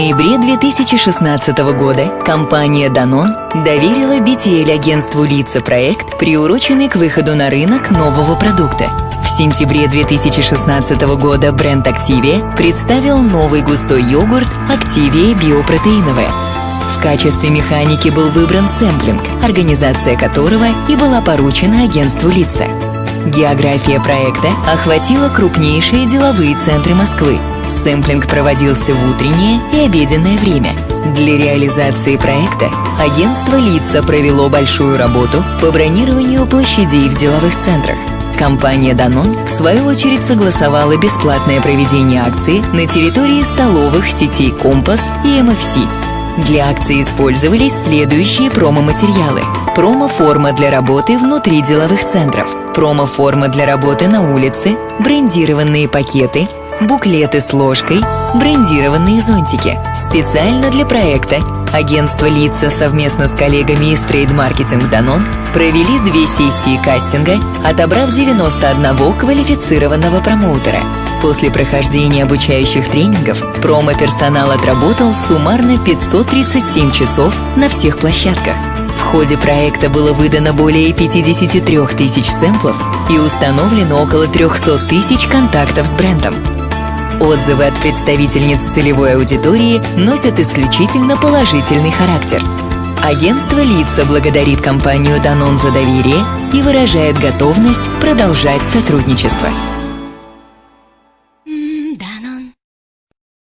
ноябре 2016 года компания Danone доверила BTL агентству лица проект, приуроченный к выходу на рынок нового продукта. В сентябре 2016 года бренд Activia представил новый густой йогурт Activia Биопротеиновая. В качестве механики был выбран сэмплинг, организация которого и была поручена агентству лица. География проекта охватила крупнейшие деловые центры Москвы. Сэмплинг проводился в утреннее и обеденное время. Для реализации проекта агентство «Лица» провело большую работу по бронированию площадей в деловых центрах. Компания Danone, в свою очередь, согласовала бесплатное проведение акции на территории столовых сетей «Компас» и MFC. Для акции использовались следующие промо-материалы. Промо-форма для работы внутри деловых центров, промо-форма для работы на улице, брендированные пакеты, буклеты с ложкой, брендированные зонтики. Специально для проекта агентство «Лица» совместно с коллегами из трейд-маркетинг «Данон» провели две сессии кастинга, отобрав 91 квалифицированного промоутера. После прохождения обучающих тренингов промо-персонал отработал суммарно 537 часов на всех площадках. В ходе проекта было выдано более 53 тысяч сэмплов и установлено около 300 тысяч контактов с брендом. Отзывы от представительниц целевой аудитории носят исключительно положительный характер. Агентство «Лица» благодарит компанию «Данон» за доверие и выражает готовность продолжать сотрудничество.